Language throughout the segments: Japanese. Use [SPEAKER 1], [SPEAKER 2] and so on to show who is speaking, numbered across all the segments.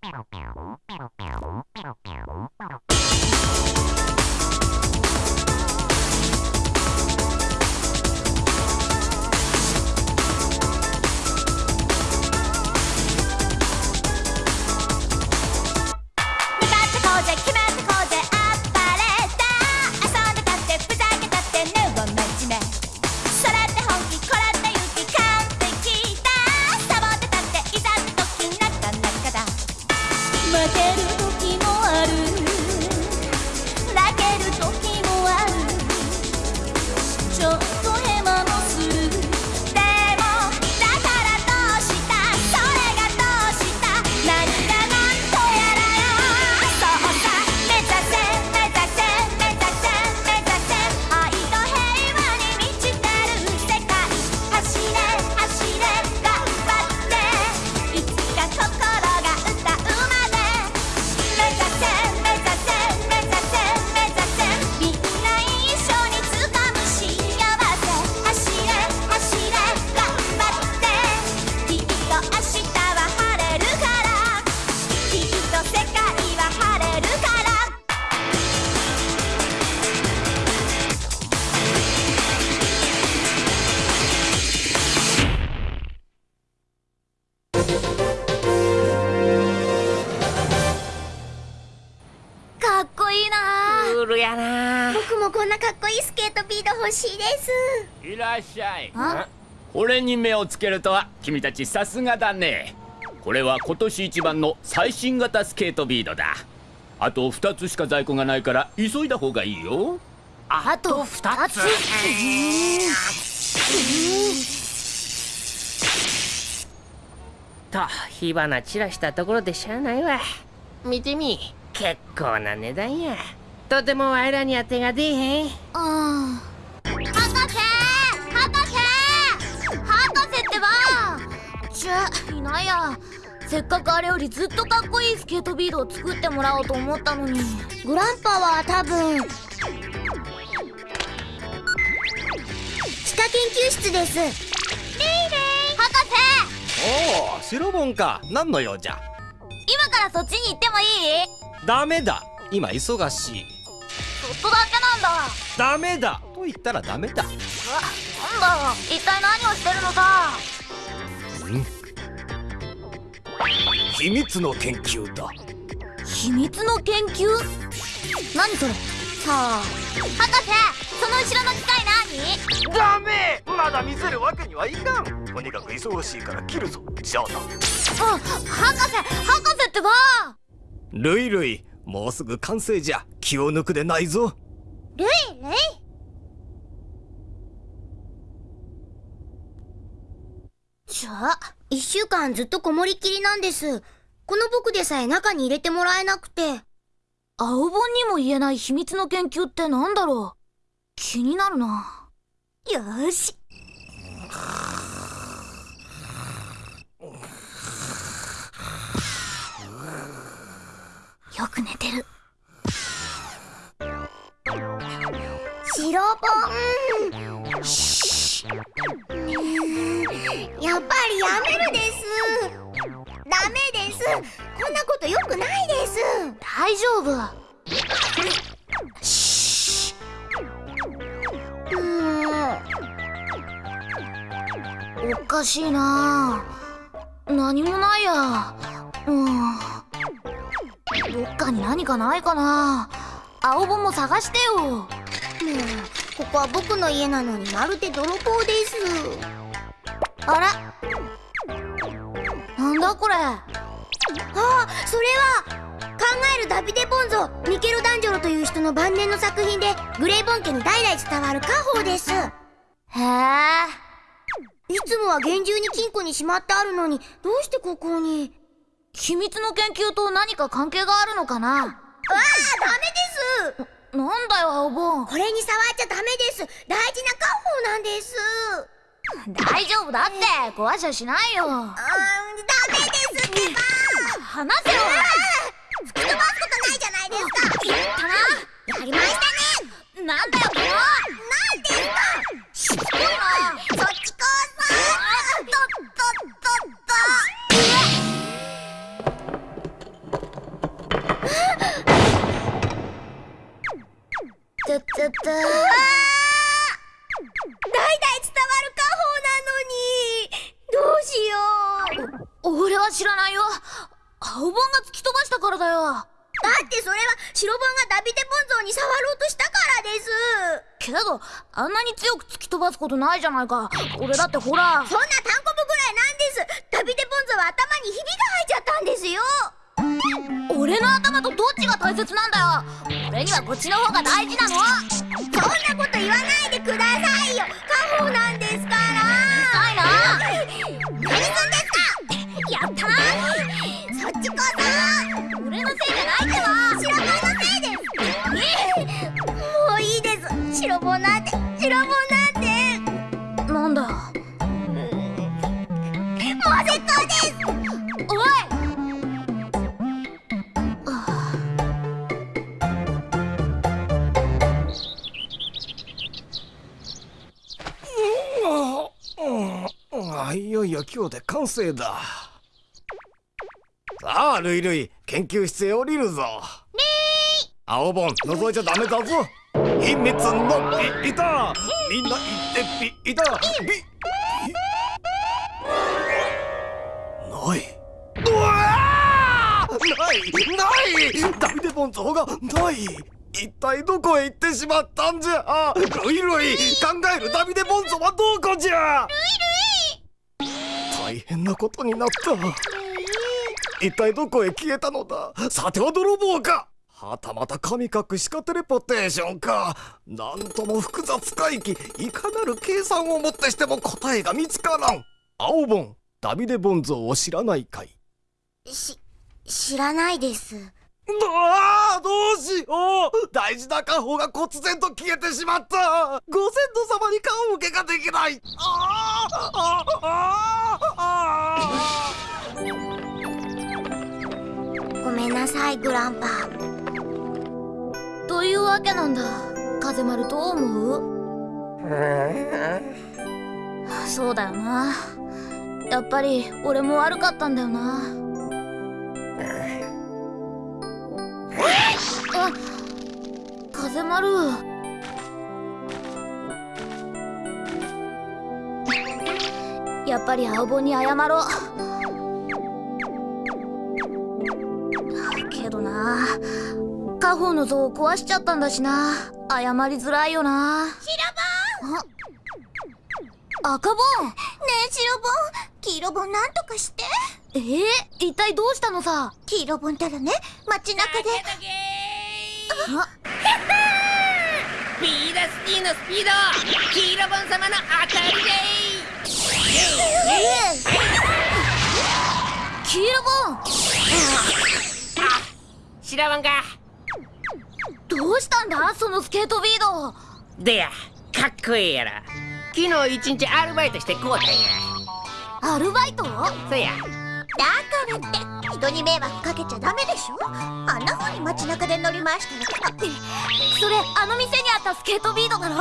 [SPEAKER 1] pero pero 欲しいです。
[SPEAKER 2] いらっしゃい。俺に目をつけるとは君たちさすがだね。これは今年一番の最新型スケートビードだ。あと2つしか在庫がないから急いだ方がいいよ。
[SPEAKER 1] あと2つ？
[SPEAKER 3] と火花散らしたところでしゃあないわ。見てみ。結構な値段やとてもあいらには手が出えへん。ああ
[SPEAKER 1] 博士博士博士ってば。ちゅいないや。せっかくあれよりずっとかっこいいスケートビードを作ってもらおうと思ったのに。グランパは多分地下研究室です。レイレイ博
[SPEAKER 4] 士。おお白本か。何の用じゃ？
[SPEAKER 1] 今からそっちに行ってもい
[SPEAKER 4] い？ダメだ。今忙しい
[SPEAKER 1] っとだけなんだ。
[SPEAKER 4] ダメだ。と言ったらダメだ。なんだ。
[SPEAKER 1] 一体何をしてるのさ。
[SPEAKER 4] 秘密の研究だ。
[SPEAKER 1] 秘密の研究？何それ？さあ。博士その後ろの機械
[SPEAKER 4] 何？ダメ！まだ見せるわけにはいかん。とにかく忙しいから切るぞ。じゃあな。あ博士
[SPEAKER 1] 博士ってば。
[SPEAKER 4] ルイルイもうすぐ完成じゃ気を抜くでないぞ。
[SPEAKER 1] ルイルイ。じゃあ一週間ずっとこもりっきりなんです。この僕でさえ中に入れてもらえなくて。青本にも言えない秘密の研究ってなんだろう。気になるな。よしよく寝てる。白本しやっぱりやめるです。ダメです。こんなことよくないです。大丈夫。おかしいな。何もないや。うん。どっかに何かないかな。青本も探してよ。もうここは僕の家なのにまるで泥棒です。あらなんだこれ？あそれは考えるダビデ・ボンゾミケロ・ダンジョロという人の晩年の作品でグレイボン家に代々伝わる家宝です。へえ。いつもは厳重に金庫にしまってあるのにどうしてここに？秘密の研究と何か関係があるのかな？ああダメです。なんだよ青ボンこれに触っちゃダメです。大事な家宝なんです。大丈夫だって。壊しゃしないよ。うんダメですってば。話せよ。突き飛ばすことないじゃないですか。言ったな。やりましたね。なんだよこれなんですか。しつこいな代々伝わる家宝なのに。どうしよう。俺は知らないよ。青本が突き飛ばしたからだよ。だってそれは白本がダビデボンゾーに触ろうとしたからです。けどあんなに強く突き飛ばすことないじゃないか。俺だってほら。そんな単コブぐらいなんです。ダビデボンゾーは頭にひびが入っちゃったんですよ俺の頭とどっちが大切なんだよ。俺にはこっちの方が大事なの。そんなこと言わないでくださいよ。家宝なんですから。うるさいな。何すんですか。やったな。そっちこそ。俺のせいじゃないってば。白棒のせいです。もういいです。白棒なんて。白棒なんてなん。だもう絶好です
[SPEAKER 4] 今日で完成だ。さあルイルイ研究室へ降りるぞ。青本覗いちゃダメだぞ。秘密のピーター。みんな言ってピーター。ピない。うわー！ない！ない！ダビデボンゾーがない！一体どこへ行ってしまったんじゃ？ルイルイ考えるダビデボンゾーはどこじゃ？大変なことになった。一体どこへ消えたのだ？さては泥棒か。はたまた神隠しかテレポテーションか。なんとも複雑回帰いかなる計算をもってしても答えが見つからん。青本ダビデ・ボンゾーを知らないかい？
[SPEAKER 1] し知らないです
[SPEAKER 4] ああどうしよう。大事な家宝が忽然と消えてしまった。ご先祖様に顔向けができない。あああああ
[SPEAKER 1] ごめんなさいグランパ。というわけなんだ。風丸どう思う？そうだよな。やっぱり俺も悪かったんだよな風丸やっぱり青本に謝ろう。けどな家宝の像を壊しちゃったんだしな。謝りづらいよな。白本赤本ねえ白本黄色本なんとかして！えー、一体どうしたのさ？黄色本たらね街中で。あ
[SPEAKER 3] スピードスティのスピード。黄色ボン様の当たりで
[SPEAKER 1] 黄色本
[SPEAKER 3] 白ボン。か
[SPEAKER 1] どうしたんだ？そのスケートビード。
[SPEAKER 3] でやかっこいいやろ。昨日一日アルバイトしてこうたんや。
[SPEAKER 1] アルバイト？
[SPEAKER 3] そや。
[SPEAKER 1] だからって人に迷惑かけちゃダメでしょ？あんな風に街中で乗り回したらあそれあの店にあったスケートビードだろ？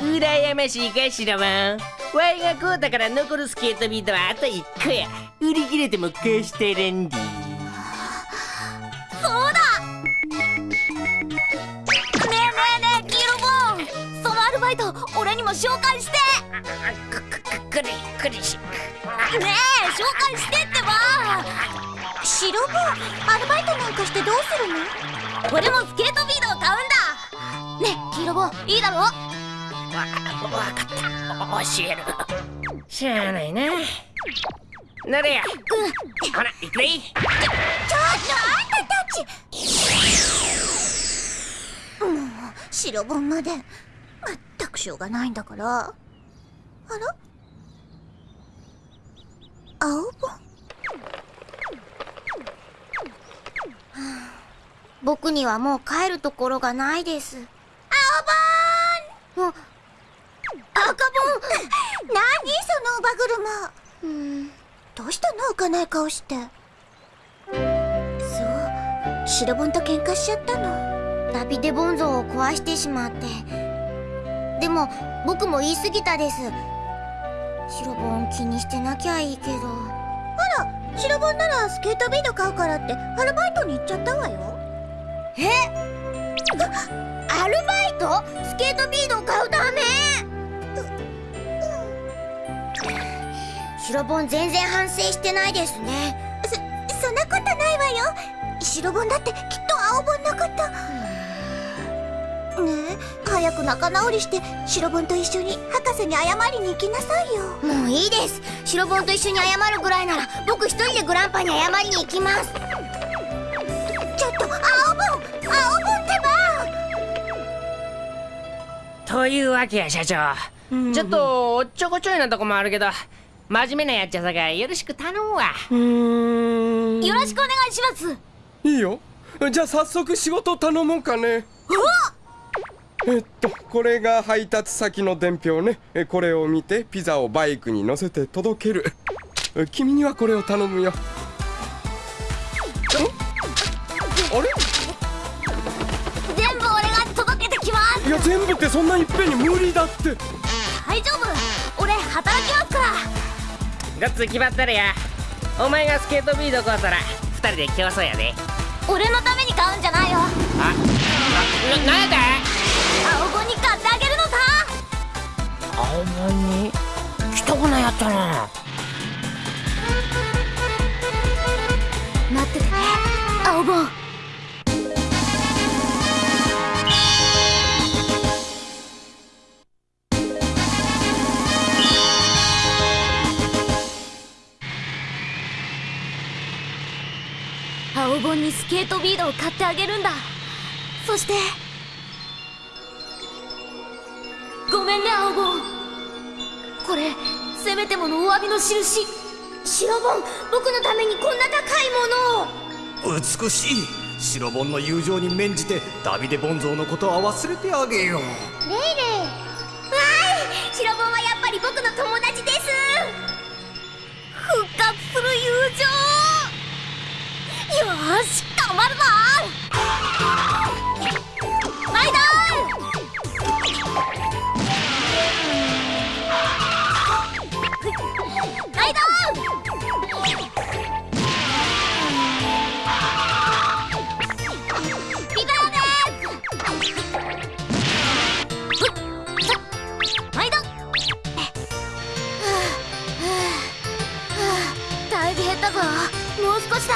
[SPEAKER 3] 羨ましいか白ボンワイがこうだから残るスケートビートはあと1個や。売り切れても貸してるんで。
[SPEAKER 1] そうだ！ねえねえねえ黄色ボン。そのアルバイト俺にも紹介して
[SPEAKER 3] くくくくりくりし
[SPEAKER 1] ねえ紹介してってば。白ボンアルバイトなんかしてどうするの？俺もスケートビードを買うんだ。ねえ黄色ボンいいだろ？
[SPEAKER 3] わわかった。教える。しゃあないななれや。ほら行くで
[SPEAKER 1] ちょっとあんたたち。もう白本まで。まったくしょうがないんだから。あら？青？本はあ僕にはもう帰るところがないです。青本！赤本！何？その乳母車。うん。どうしたの？浮かない顔して。そう。白ボンと喧嘩しちゃったの。ダビデボン像を壊してしまって。でも僕も言い過ぎたです白ボン気にしてなきゃいいけど。あら白ボンならスケートビード買うからってアルバイトに行っちゃったわよ。え？アルバイト？スケートビードを買うため？白ボン全然反省してないですね。そそんなことないわよ。白ボンだってきっと青ボンのことねえ早く仲直りして白ボンと一緒に博士に謝りに行きなさいよ。もういいです。白ボンと一緒に謝るぐらいなら僕一人でグランパに謝りに行きます。ちょっと青ボン青ボンってば。
[SPEAKER 3] というわけや社長。ちょっとおっちょこちょいなとこもあるけど真面目なやっちゃさがよろしく頼むわ。
[SPEAKER 5] うーん。
[SPEAKER 1] よろしくお願いします。
[SPEAKER 5] いいよ。じゃあ早速仕事頼もうかねえっとこれが配達先の伝票ね。えこれを見てピザをバイクに乗せて届ける。え君にはこれを頼むよ。んあれ？
[SPEAKER 1] 全部俺が届けてきます。
[SPEAKER 5] いや全部ってそんないっぺんに無理だって。
[SPEAKER 1] 大丈夫。俺働きますから。
[SPEAKER 3] ガッツ決まったらや。お前がスケートビード買うたら二人で競争やで。
[SPEAKER 1] 俺のために買うんじゃないよ。
[SPEAKER 3] あななんや青本に来たこなやったな。
[SPEAKER 1] 待っててね青ボン青ボンにスケートビードを買ってあげるんだ。そしてごめんね青ボンこれせめてものお詫びの印。白ボン僕のためにこんな高いもの。を
[SPEAKER 4] 美しい白ボンの友情に免じてダビデ・ボンゾーのことは忘れてあげよう。
[SPEAKER 1] レイレイ。わーい白ボンはやっぱり僕の友達です。復活する友情。よーし頑張るぞったぞ。もう少しだ。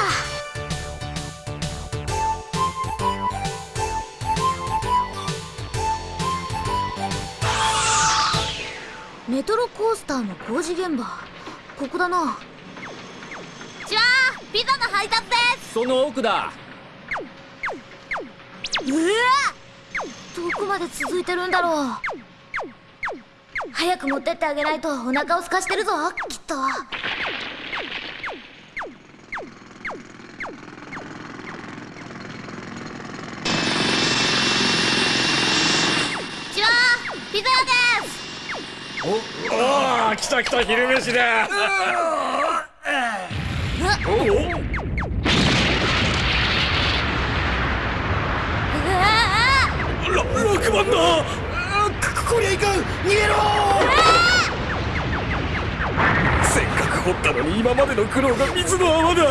[SPEAKER 1] メトロコースターの工事現場。ここだな。じゃあピザの配達です。
[SPEAKER 2] その奥だ。
[SPEAKER 1] うわどこまで続いてるんだろう。早く持ってってあげないとお腹を空かしてるぞきっとじゃあピザ屋です
[SPEAKER 5] ああ来た来た昼飯だ。
[SPEAKER 1] うわ
[SPEAKER 5] ら6番だここりゃいかん逃げろせっかく掘ったのに今までの苦労が水の泡だ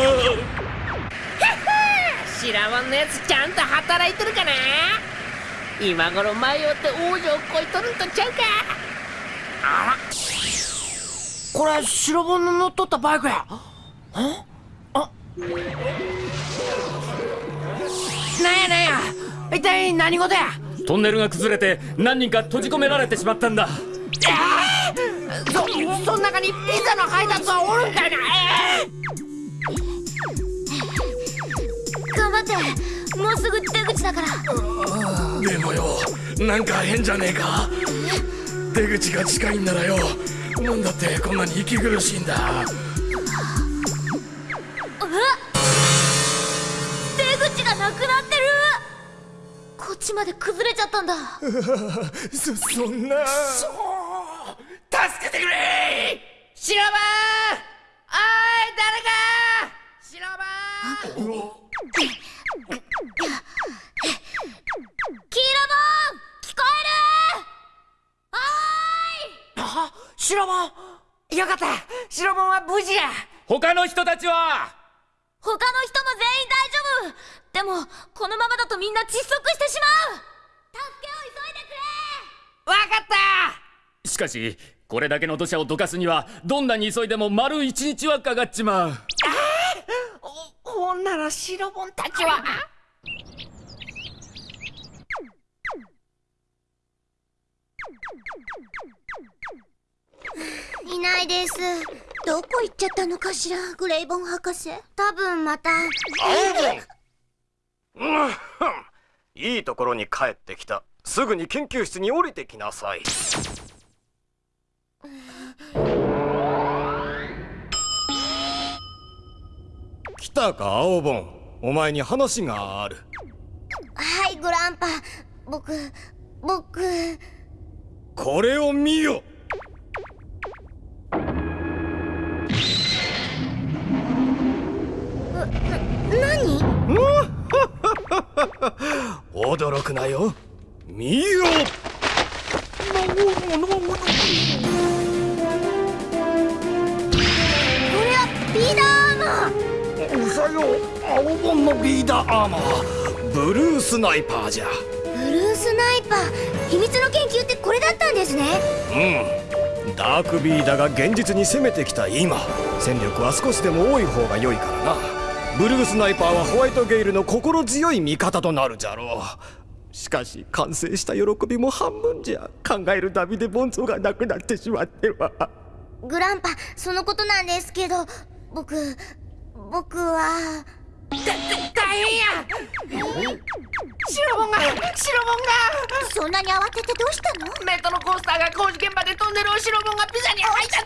[SPEAKER 3] 白本のやつちゃんと働いてるかな今頃迷って王女をこいとるんとちゃうかこれ白本の乗っとったバイクや。ああ？なんやなんや。一体何事や？
[SPEAKER 2] トンネルが崩れて何人か閉じ込められてしまったんだ。
[SPEAKER 3] そそん中にピザの配達はおるんかいな。え？
[SPEAKER 1] 頑張って。もうすぐ出口だから。
[SPEAKER 5] でもよ。なんか変じゃねえか出口が近いんならよ。なんだってこんなに息苦しいんだ。
[SPEAKER 1] 出口がなくなってる。こっちまで崩れちゃったんだ。
[SPEAKER 4] そそんな。
[SPEAKER 5] 助けてくれ。
[SPEAKER 3] 白番おい誰か。白番あ白番よかった。白番は無事や。
[SPEAKER 2] 他の人たちは？
[SPEAKER 1] 他の人も全員大丈夫。でも
[SPEAKER 6] このままだとみんな窒息してしまう。助けを急いでくれ。
[SPEAKER 3] わかった。
[SPEAKER 2] しかしこれだけの土砂をどかすにはどんなに急いでも丸一日はかかっちまう。
[SPEAKER 3] おほんなら白ボンたちは
[SPEAKER 6] いないです。どこ行っちゃったのかしら？グレイボン博士。多分また。
[SPEAKER 4] うん。いいところに帰ってきた。すぐに研究室に降りてきなさい。来たか青ボン。お前に話がある。
[SPEAKER 6] はいグランパ。僕僕。
[SPEAKER 4] これを見よ驚くなよ。見よ。
[SPEAKER 6] これはビーダーアーマー。
[SPEAKER 4] うさよ青ボンのリーダーアーマー。ブルースナイパーじゃ。
[SPEAKER 6] ブルースナイパー。秘密の研究ってこれだったんですね。
[SPEAKER 4] うん。ダークビーダが現実に攻めてきた今。戦力は少しでも多い方が良いからなブルースナイパーはホワイトゲイルの心強い味方となるじゃろう。しかし完成した喜びも半分じゃ考えるダビデ・ボンゾがなくなってしまっては。
[SPEAKER 6] グランパそのことなんですけど僕僕は。
[SPEAKER 3] 大変や白ボンが白ボンが。
[SPEAKER 6] そんなに慌ててどうしたの？
[SPEAKER 3] メトロコースターが工事現場でトンネルを白ボンがピザに配達
[SPEAKER 6] 話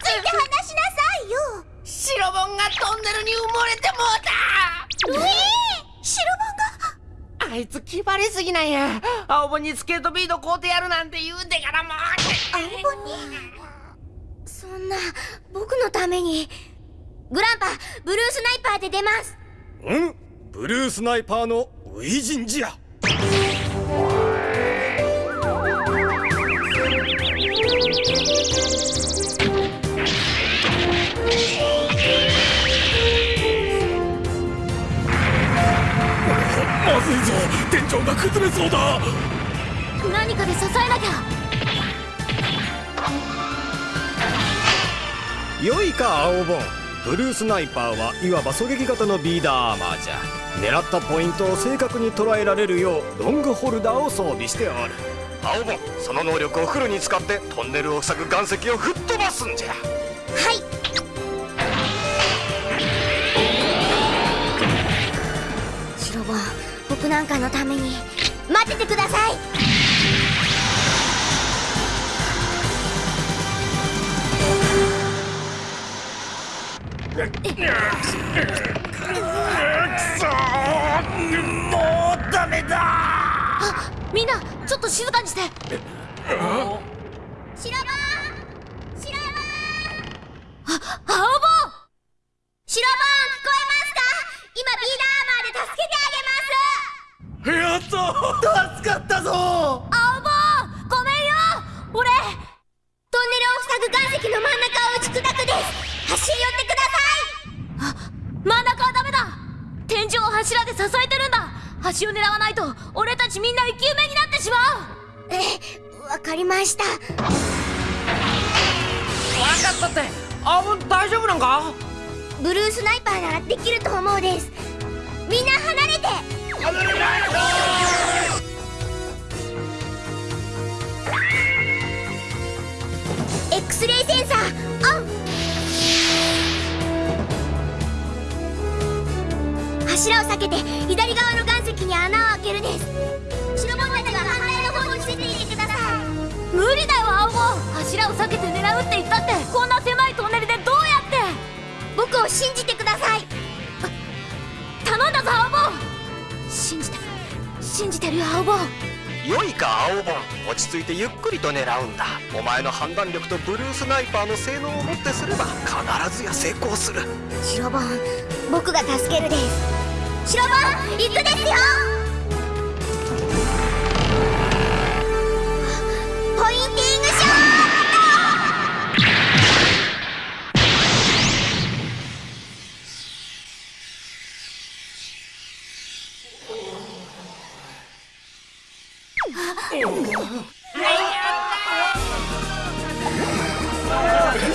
[SPEAKER 6] しなさいよ
[SPEAKER 3] 白ボンがトンネルに埋もれてもうた。
[SPEAKER 6] ええ白
[SPEAKER 3] あいつ気張りすぎなんや。青ボンにスケートビード買うてやるなんて言うてからもう
[SPEAKER 6] 番が青に？そんな僕のために。グランパブルースナイパーで出ます。
[SPEAKER 4] うん？ブルースナイパーのウイジンじゃまずいぞ。天井が崩れそうだ。
[SPEAKER 6] 何かで支えなきゃ。
[SPEAKER 4] 良いか青ボンブルースナイパーはいわば狙撃型のビーダーアーマーじゃ狙ったポイントを正確に捉えられるようロングホルダーを装備しておる。青ボンその能力をフルに使ってトンネルを塞ぐ岩石を吹っ飛ばすんじゃ。
[SPEAKER 6] はいなんかのために待っててください。
[SPEAKER 4] もうダメだ。
[SPEAKER 6] みんなちょっと静かにして。白ボ支えてるんだ。橋を狙わないと俺たちみんな生き埋めになってしまう。ええわかりました。
[SPEAKER 3] 分かったって青ボン大丈夫なんか？
[SPEAKER 6] ブルースナイパーならできると思うです。みんな離れて。X レイセンサーオン柱を避けて左側の岩石に穴を開けるです。白ボンたちが反対の方に伏せていてください。無理だよ青ボン柱を避けて狙うって言ったって。こんな狭いトンネルでどうやって？僕を信じてください。あ頼んだぞ青ボン信じて信じてるよ青ボン
[SPEAKER 4] 良いか青ボン落ち着いてゆっくりと狙うんだ。お前の判断力とブルースナイパーの性能をもってすれば必ずや成功する。
[SPEAKER 6] 白ボン僕が助けるです白ボン行くですよ。ポインティングショッ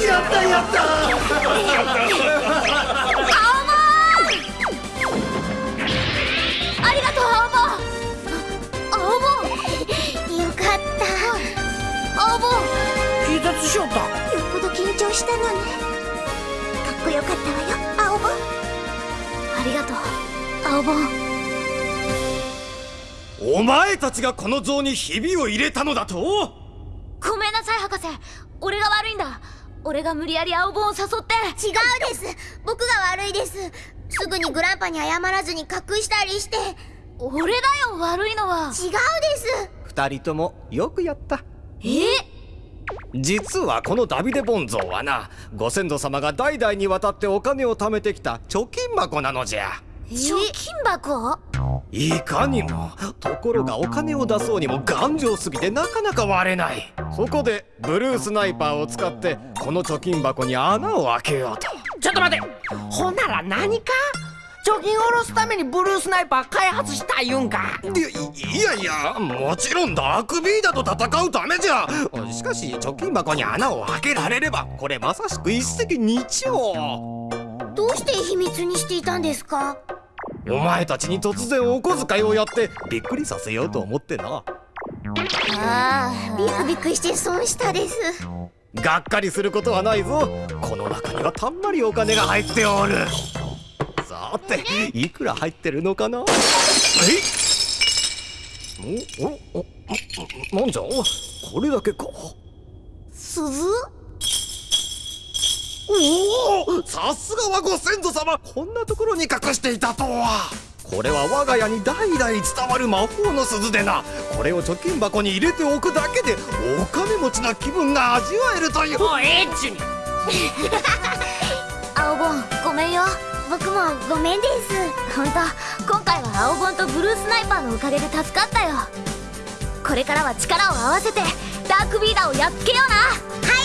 [SPEAKER 4] やったやった。
[SPEAKER 7] った
[SPEAKER 3] よっ
[SPEAKER 7] ぽど緊張したのね。かっこよかったわよ青ボンありがとう青ボン
[SPEAKER 4] お前たちがこの像にひびを入れたのだと？
[SPEAKER 7] ごめんなさい博士。俺が悪いんだ。俺が無理やり青ボンを誘って。違うです。僕が悪いです。すぐにグランパに謝らずに隠したりして。俺だよ悪いのは。違うです。
[SPEAKER 4] 二人ともよくやった。
[SPEAKER 7] え？
[SPEAKER 4] 実はこのダビデ・ボン像はなご先祖様が代々にわたってお金を貯めてきた貯金箱なのじゃ。
[SPEAKER 7] 貯金箱？
[SPEAKER 4] いかにもところがお金を出そうにも頑丈すぎてなかなか割れない。そこでブルースナイパーを使ってこの貯金箱に穴を開けようと。
[SPEAKER 3] ちょっと待て。ほんなら何か？貯金を下ろすためにブルースナイパー開発したいうんか。
[SPEAKER 4] いいやいやもちろんダークビーダと戦うためじゃ。しかし貯金箱に穴を開けられればこれまさしく一石二鳥。
[SPEAKER 7] どうして秘密にしていたんですか？
[SPEAKER 4] お前たちに突然お小遣いをやってびっくりさせようと思ってな。
[SPEAKER 7] ああビクビクして損したです。
[SPEAKER 4] がっかりすることはないぞ。この中にはたんまりお金が入っておるさていくら入ってるのかな？え？おおおなんじゃ？これだけか？
[SPEAKER 7] 鈴？
[SPEAKER 4] おおさすがはご先祖様。こんなところに隠していたとは。これは我が家に代々伝わる魔法の鈴でな。これを貯金箱に入れておくだけでお金持ちな気分が味わえるという。
[SPEAKER 3] もうええっちゅうに。
[SPEAKER 7] 青ボンごめんよ僕もごめんです。本当今回は青本とブルースナイパーのおかげで助かったよ。これからは力を合わせてダークビーダーをやっつけような。はい